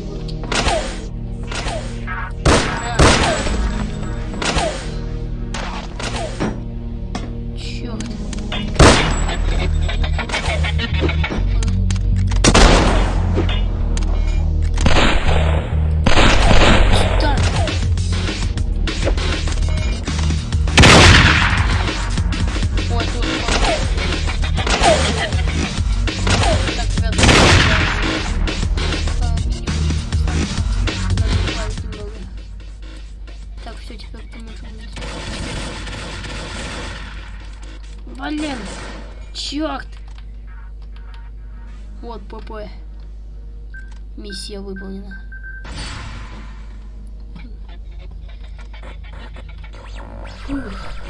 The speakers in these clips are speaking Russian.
вот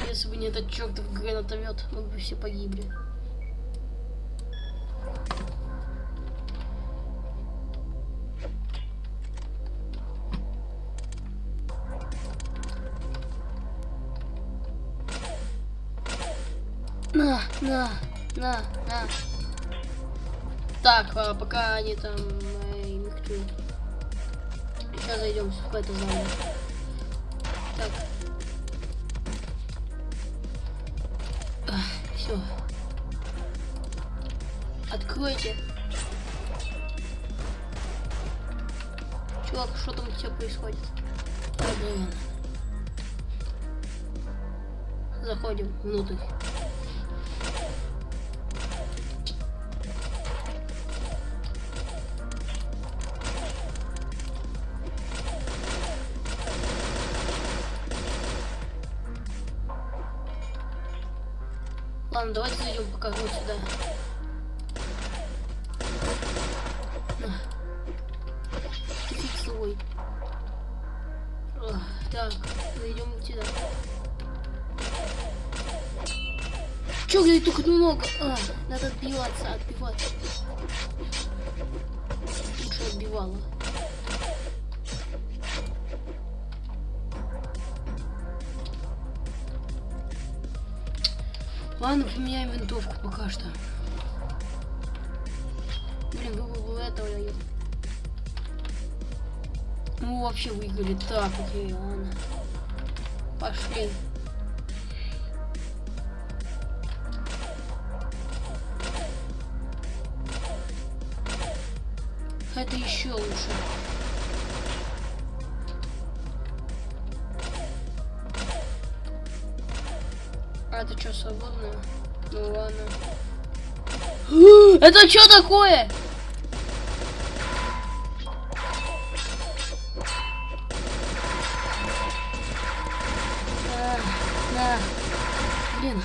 Если бы не этот чертов гранатомет, мы бы все погибли. На, на, на, на. Так, а пока они там э, мехтуют. Сейчас зайдем в это здание. Так. Все. Откройте. Чувак, что там у тебя происходит? Блин. Заходим внутрь. Ладно, давайте зайдем пока вот сюда. Фиг свой. Так, зайдем сюда. Чё, блядь, только много? А, надо отбиваться, отбиваться. Лучше отбивала. Ладно, поменяем винтовку пока что. Блин, бы этого нет. Ну, вообще выиграли. Так, окей, ладно. Пошли. Это еще лучше. А, это что, свободно? Ну ладно. Это что такое? На, на. Блин.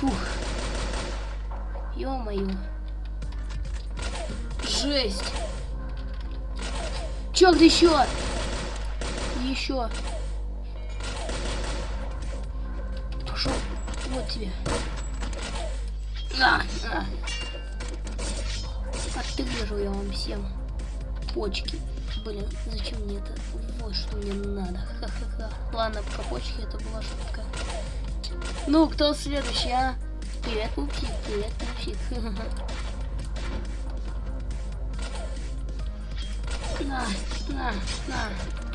Фух. Ё-моё. Жесть. Чё, где еще? Еще. Вот тебе. На, я вам всем почки. Блин, зачем мне это? Вот что мне надо. Ха-ха-ха. Ладно, пока почки, это была шутка. Ну, кто следующий, а? Привет, пупсик, привет, пупсик. На, на, на.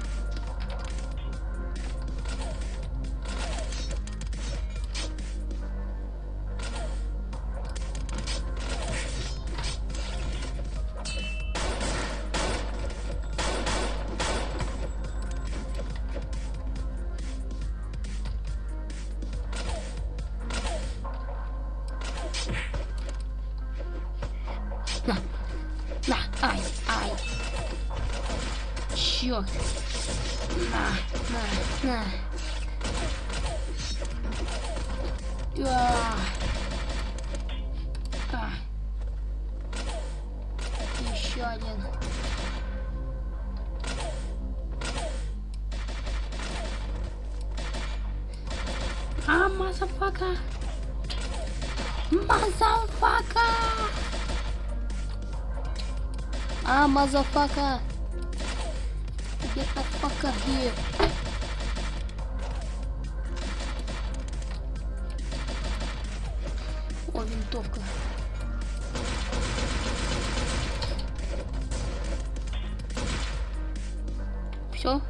Черт. На, на, на. А. А. Еще один. А, мазафака. Мазафака. А, motherfucker. Here. О, винтовка. Все.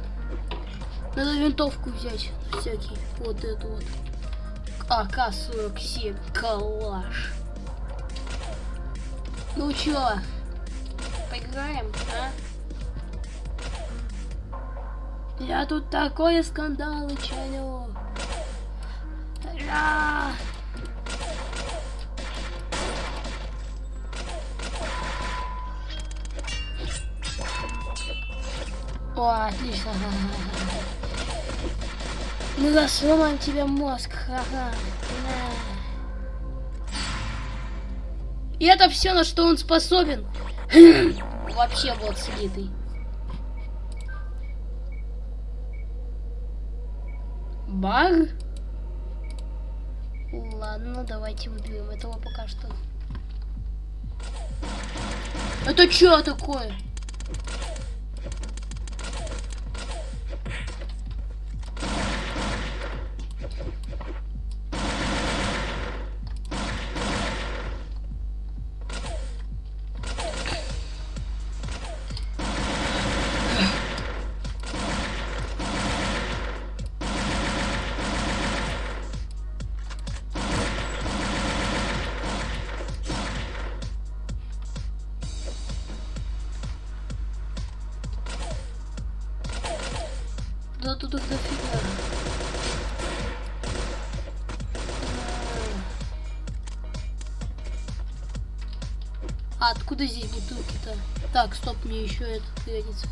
Надо винтовку взять. Всякий. Вот эту вот. АК-47. Калаш. Ну чё? Поиграем, а? Я тут такое скандалы чалю. Ра! О, отлично. Мы сломаем тебе мозг. Ха-ха. И это все, на что он способен. Вообще вот слитый. Баг? Ладно, давайте убьем этого пока что. Это что такое? Откуда здесь бутылки-то? Так, стоп, мне еще это пригодится.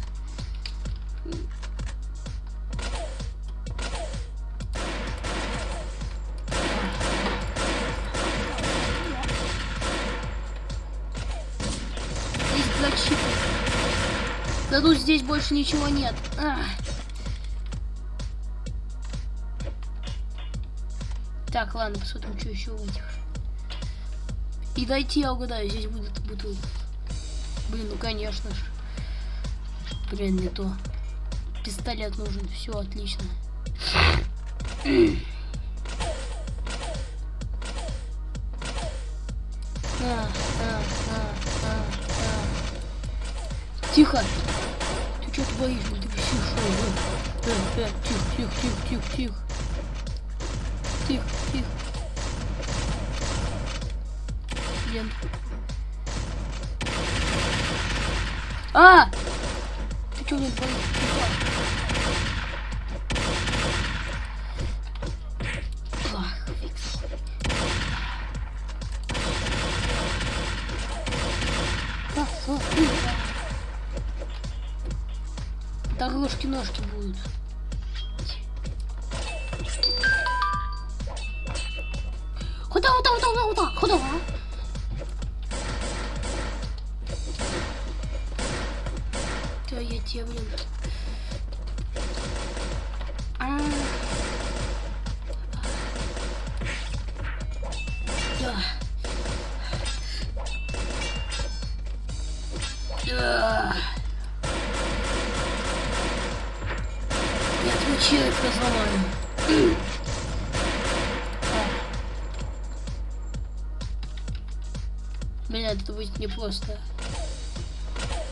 Да ну здесь больше ничего нет. Ах. Так, ладно, посмотрим, что еще в этих. И дайте я угадаю, здесь будет бутылка. Блин, ну конечно же. Блин, не то. Пистолет нужен, все отлично. А, а, а, а, а. Тихо! Ты что творишь? Ты все что? Э, тихо, тихо, тихо, тихо, тихо. Тихо, тихо. Блин. А! Ты фикс. Да, смотри. Дорожки-ножки будут. Непросто.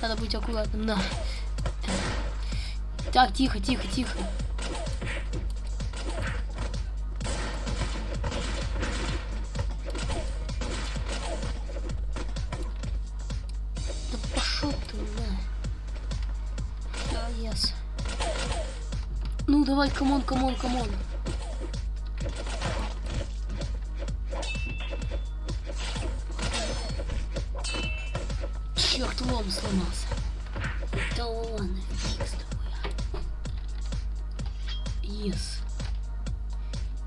Надо быть аккуратным. На. Так, тихо, тихо, тихо. Пошел ты. Ну, давай, come on, come on, come on. Лом сломался. Да ладно, фиг с тобой. Yes.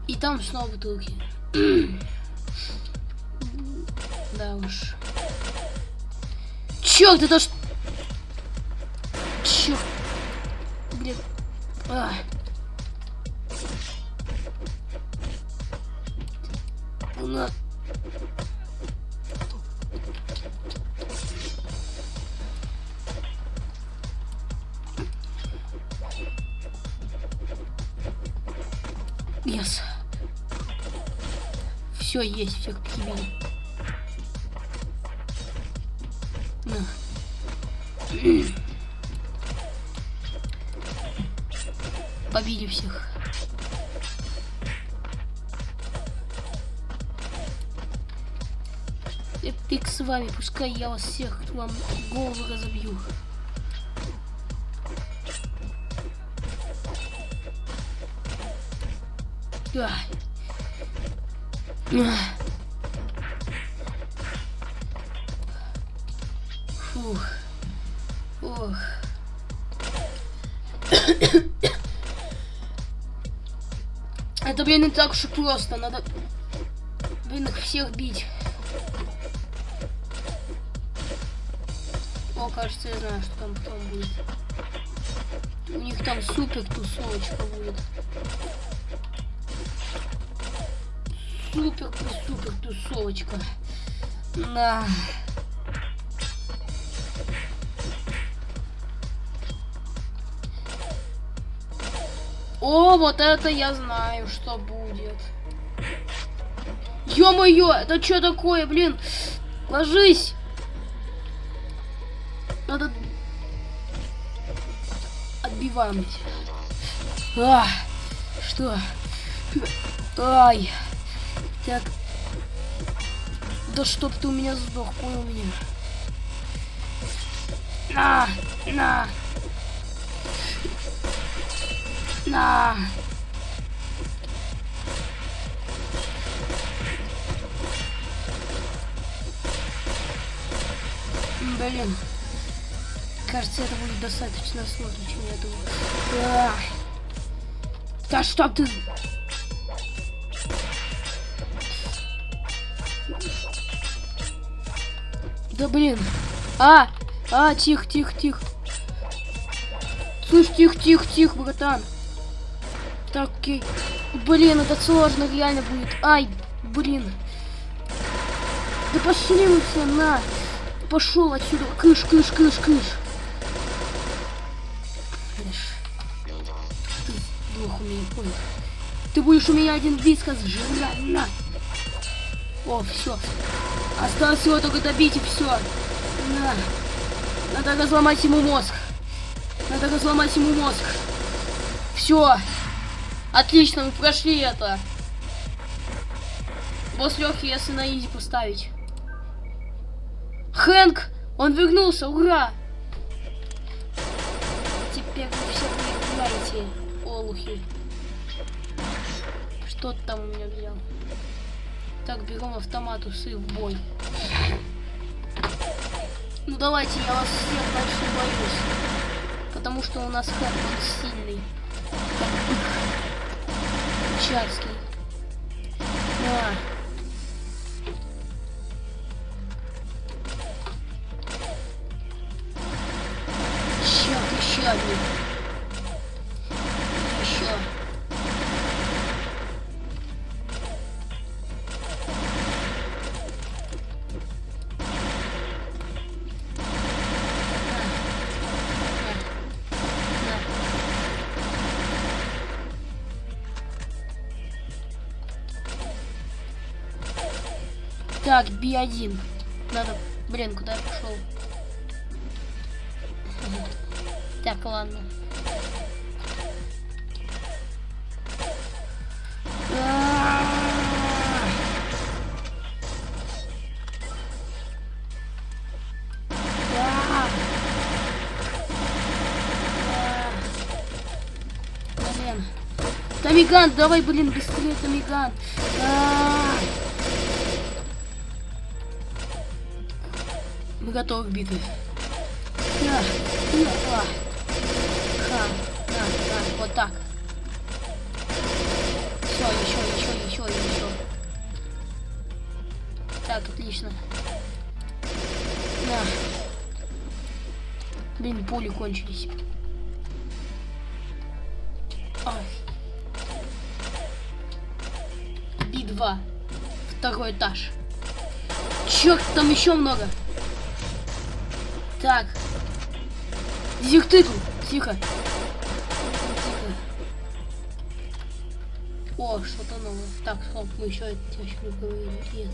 И там снова бутылки. да уж. Черт, это. Черт. Все есть, все как тебе. На. Побили всех. Фиг с вами, пускай я вас всех вам голову разобью. Ай. Фух. Ох. Это, блин, не так уж и просто. Надо, блин, их всех бить. кажется, я знаю, что там потом будет. У них там супер тусовочка будет. Супер супер тусовочка. На. О, вот это я знаю, что будет. Ё-моё, это что такое, блин? Ложись! Надо... Отбиваем. А, что? Ай. Так. Да чтоб ты у меня сдох, понял меня? На, на. На. Блин. Кажется, это будет достаточно сложно, чем я думал. А. Да чтоб ты... Да блин. А! А, тихо, тихо, тихо. Слышь, тихо, тихо, тихо, братан. Так, окей. Блин, это сложно реально будет. Ай, блин. Да пошли вы все, на. Пошел отсюда. Кыш, кыш, кыш, кыш. Ты плохо меня понял. Ты будешь у меня один вискас жрать, на. О, все. Осталось его только добить и все. На. Надо разломать ему мозг. Надо разломать ему мозг. Все. Отлично, мы прошли это. Босс легкий, если на изи поставить. Хэнк! Он вернулся, ура! Теперь вы все проиграете, олухи. Что ты там у меня взял? Так, берем автомат, усы в бой. Ну давайте, я вас всех больше боюсь. Потому что у нас Хэнк, он сильный. Чарский. На. B1. Надо... Блин, куда я пошел? Так, ладно. Тамиган, давай, блин, быстрее, Тамиган. Мы готовы к битве. Вот так. Все, еще, еще, еще, еще. Так, отлично. На. Блин, пули кончились. Ай. Би-2. Второй этаж. Черт, там еще много. Так. Дезертыру. Тихо. Тихо. О, что-то новое. Так, стоп, мы еще это не говорили. Это.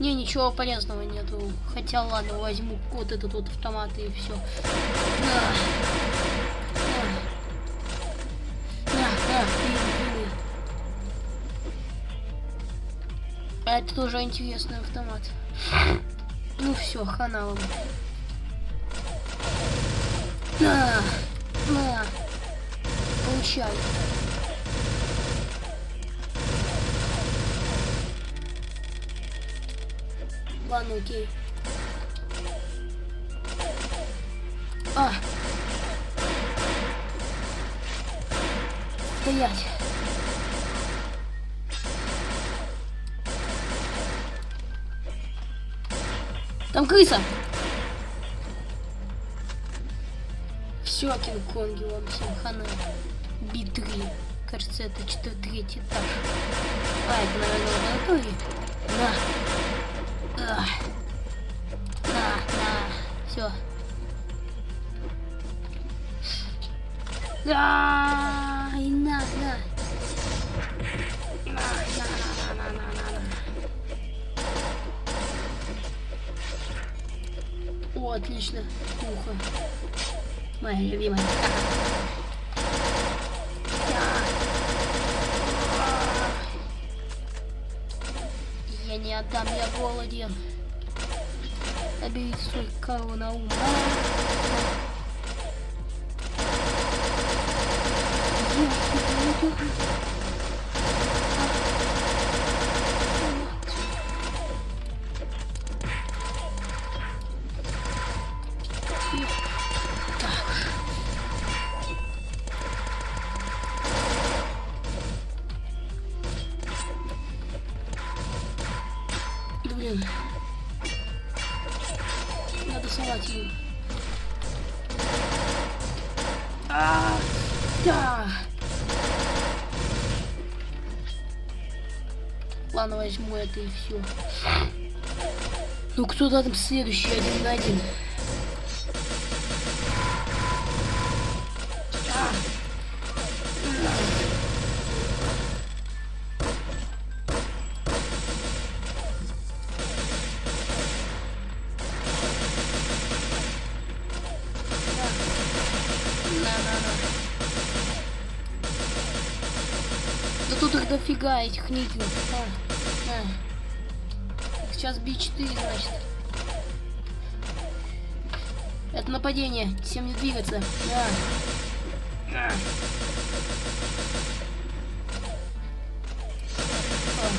Не, ничего полезного нету. Хотя ладно, возьму вот этот вот автомат и все. На. На. Пили. А это тоже интересный автомат. Ну все, хана вам. На, на, получай. Ладно, окей. А. Стоять. Там крыса. Все, Кинг-Конги, вам всем хана. Би-3. Кажется, это что третий этаж. А, это, наверное, лаборатория. На. А. На, на. Все. Да. Отлично. Ухо. Моя любимая. Я не отдам, я голоден. Набери свой корову на ум. Да Надо салат ему. А, да. Ладно, возьму это и все. Ну кто там следующий один на один? Этих никелов. А, на. Сейчас B4, значит. Это нападение. Всем не двигаться. На. О.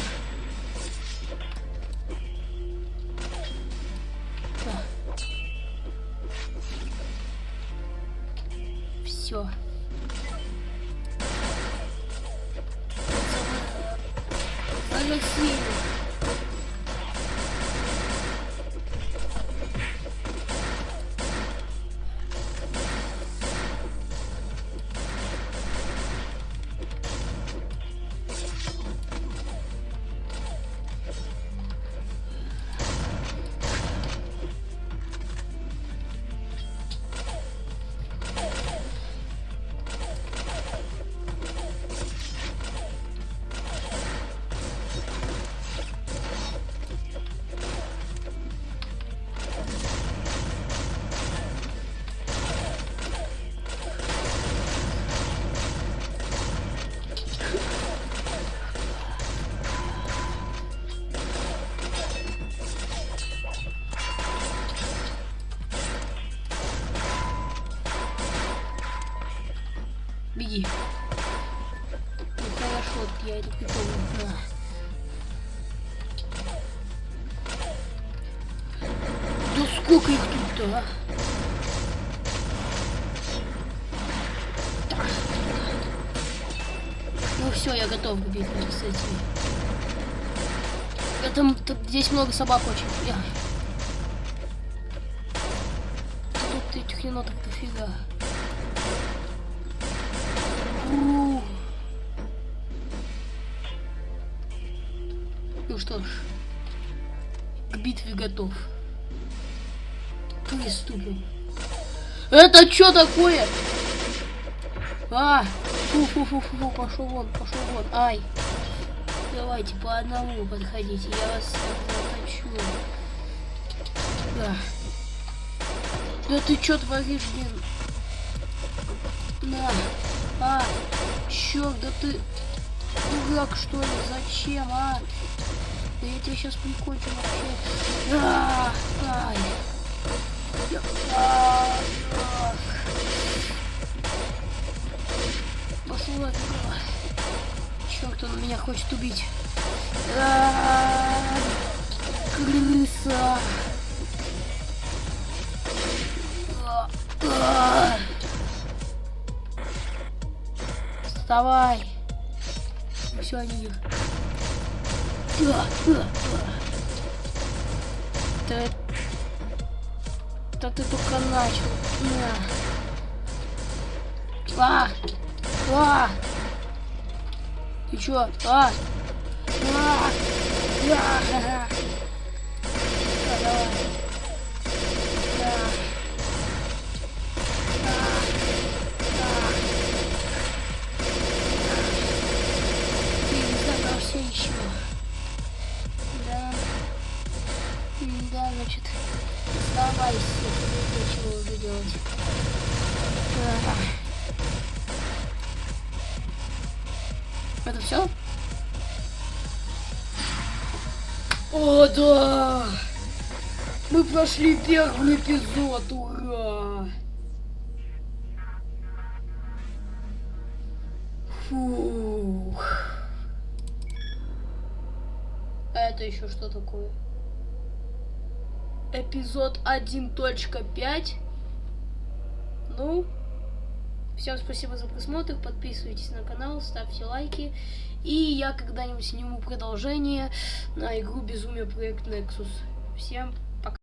Да. Все. Загасили. Беги. Ну хорошо, я это. На. Да сколько их тут-то, а? Ну все, я готов к с этими. Это, тут, здесь много собак очень. Я. Тут этих енотов дофига. Ну что ж, к битве готов. Приступим. Это что такое? А, фу-фу-фу-фу, пошел вон, пошел вон. Ай. Давайте по одному подходите, я вас заточу. Да. Да ты что творишь, блин? На. А, черт, да ты дурак что ли? Зачем, а? Да я тебя сейчас прикончу вообще. А, ай. Я- а, ах. Пошла туда. Черт, он меня хочет убить. А, Крыса. А, а. Вставай. Все, они их. Да, да, ты только начал. На. А! А! Ты чё? А! А! А! Прошли первый эпизод, ура! Фух. А это еще что такое? Эпизод 1.5. Ну, всем спасибо за просмотр, подписывайтесь на канал, ставьте лайки. И я когда-нибудь сниму продолжение на игру Безумие Проект Nexus. Всем